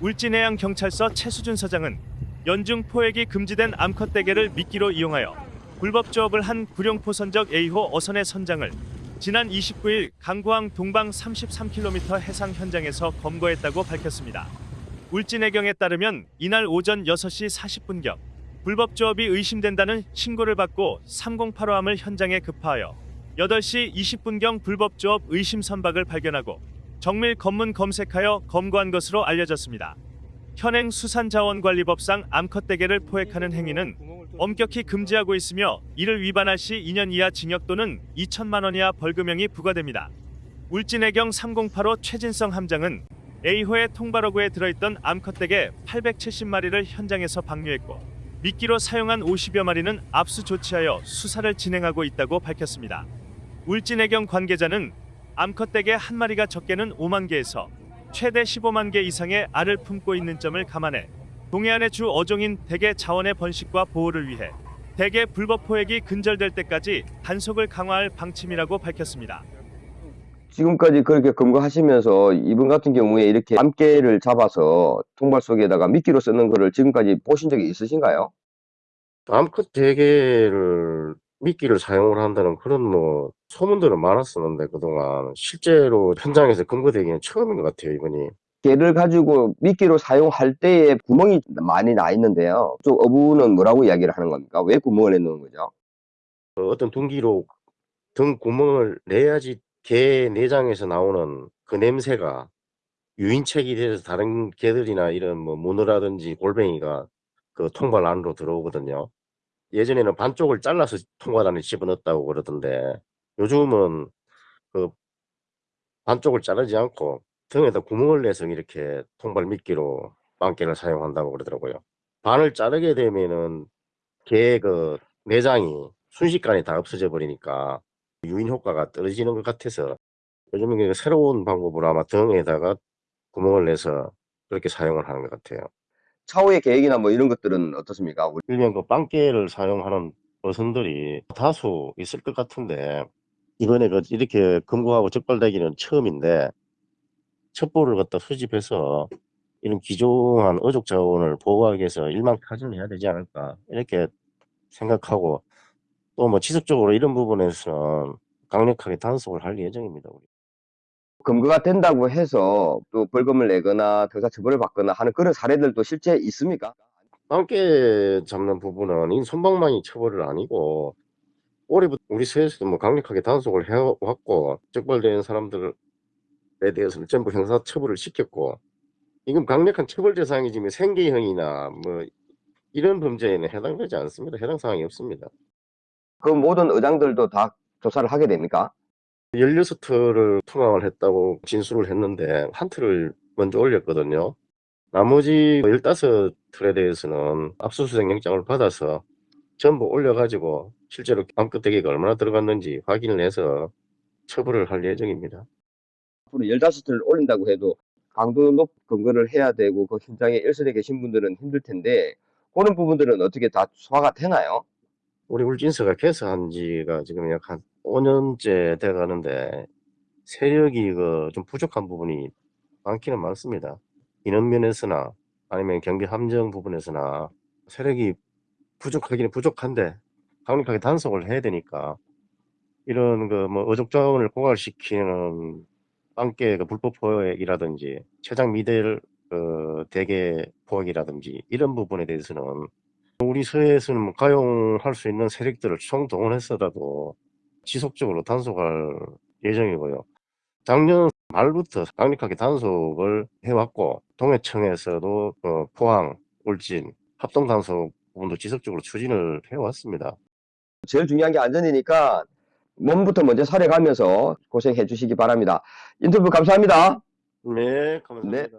울진해양 경찰서 최수준 서장은 연중 포획이 금지된 암컷 대게를 미끼로 이용하여 불법 조업을 한 구룡포 선적 A호 어선의 선장을 지난 29일 강구항 동방 33km 해상 현장에서 검거했다고 밝혔습니다. 울진해경에 따르면 이날 오전 6시 40분경 불법 조업이 의심된다는 신고를 받고 3085함을 현장에 급파하여 8시 20분경 불법 조업 의심 선박을 발견하고 정밀 검문 검색하여 검거한 것으로 알려졌습니다. 현행 수산자원관리법상 암컷 대게를 포획하는 행위는 엄격히 금지하고 있으며 이를 위반할 시 2년 이하 징역 또는 2천만 원 이하 벌금형이 부과됩니다. 울진해경 3085 최진성 함장은 A호의 통발어구에 들어있던 암컷 대게 870마리를 현장에서 방류했고 미끼로 사용한 50여 마리는 압수 조치하여 수사를 진행하고 있다고 밝혔습니다. 울진해경 관계자는 암컷 대게 한 마리가 적게는 5만 개에서 최대 15만 개 이상의 알을 품고 있는 점을 감안해 동해안의 주 어종인 대게 자원의 번식과 보호를 위해 대게 불법 포획이 근절될 때까지 단속을 강화할 방침이라고 밝혔습니다. 지금까지 그렇게 검거하시면서 이분 같은 경우에 이렇게 암깨를 잡아서 통발 속에다가 미끼로 쓰는 거를 지금까지 보신 적이 있으신가요? 암컷 대게를 미끼를 사용을 한다는 그런 뭐 소문들은 많았었는데 그동안 실제로 현장에서 검거되기는 처음인 것 같아요 이번이 개를 가지고 미끼로 사용할 때에 구멍이 많이 나 있는데요. 쪽 어부는 뭐라고 이야기를 하는 겁니까? 왜 구멍을 내놓은 거죠? 그 어떤 둥기로 등 구멍을 내야지 개 내장에서 나오는 그 냄새가 유인책이 돼서 다른 개들이나 이런 뭐 문어라든지 골뱅이가 그 통발 안으로 들어오거든요. 예전에는 반쪽을 잘라서 통발 안에 집어넣었다고 그러던데 요즘은 그 반쪽을 자르지 않고 등에다 구멍을 내서 이렇게 통발 미끼로 빵개를 사용한다고 그러더라고요. 반을 자르게 되면은 개그 내장이 순식간에 다 없어져 버리니까 유인 효과가 떨어지는 것 같아서 요즘은 그 새로운 방법으로 아마 등에다가 구멍을 내서 그렇게 사용을 하는 것 같아요. 차후의 계획이나 뭐 이런 것들은 어떻습니까? 일명 그 빵개를 사용하는 어선들이 다수 있을 것 같은데 이번에 그 이렇게 검거하고 적발되기는 처음인데 첩보를 갖다 수집해서 이런 기존한 어족 자원을 보호하기 위해서 일망타진을 해야 되지 않을까 이렇게 생각하고 또 뭐 지속적으로 이런 부분에서는 강력하게 단속을 할 예정입니다. 우리. 검거가 된다고 해서 또 벌금을 내거나 형사 처벌을 받거나 하는 그런 사례들도 실제 있습니까? 빵개 잡는 부분은 이 손방망이 처벌은 아니고 올해부터 우리 서에서도 뭐 강력하게 단속을 해왔고 적발된 사람들에 대해서는 전부 형사 처벌을 시켰고 이건 강력한 처벌 대상이지만 생계형이나 뭐 이런 범죄에는 해당되지 않습니다. 해당 사항이 없습니다. 그 모든 의장들도 다 조사를 하게 됩니까? 16틀을 투망을 했다고 진술을 했는데 한 틀을 먼저 올렸거든요. 나머지 15틀에 대해서는 압수수색 영장을 받아서 전부 올려가지고 실제로 암컷 대기가 얼마나 들어갔는지 확인을 해서 처벌을 할 예정입니다. 앞으로 15틀 올린다고 해도 강도 높 검거를 해야 되고 그 현장에 일선에 계신 분들은 힘들 텐데 그런 부분들은 어떻게 다 소화가 되나요? 우리 울진서가 개설한 지가 지금 약 한 5년째 돼 가는데 세력이 그 좀 부족한 부분이 많기는 많습니다. 인원 면에서나 아니면 경비 함정 부분에서나 세력이 부족하기는 부족한데 강력하게 단속을 해야 되니까 이런 그 뭐 어족 자원을 고갈시키는 빵개 그 불법 포획이라든지 최장 미들 그 대개 포획이라든지 이런 부분에 대해서는 우리 서해에서는 뭐 가용할 수 있는 세력들을 총동원해서라도 지속적으로 단속할 예정이고요. 작년 말부터 강력하게 단속을 해왔고 동해청에서도 그 포항, 울진 합동 단속 부분도 지속적으로 추진을 해왔습니다. 제일 중요한 게 안전이니까 몸부터 먼저 살해가면서 고생해 주시기 바랍니다. 인터뷰 감사합니다. 네, 감사합니다.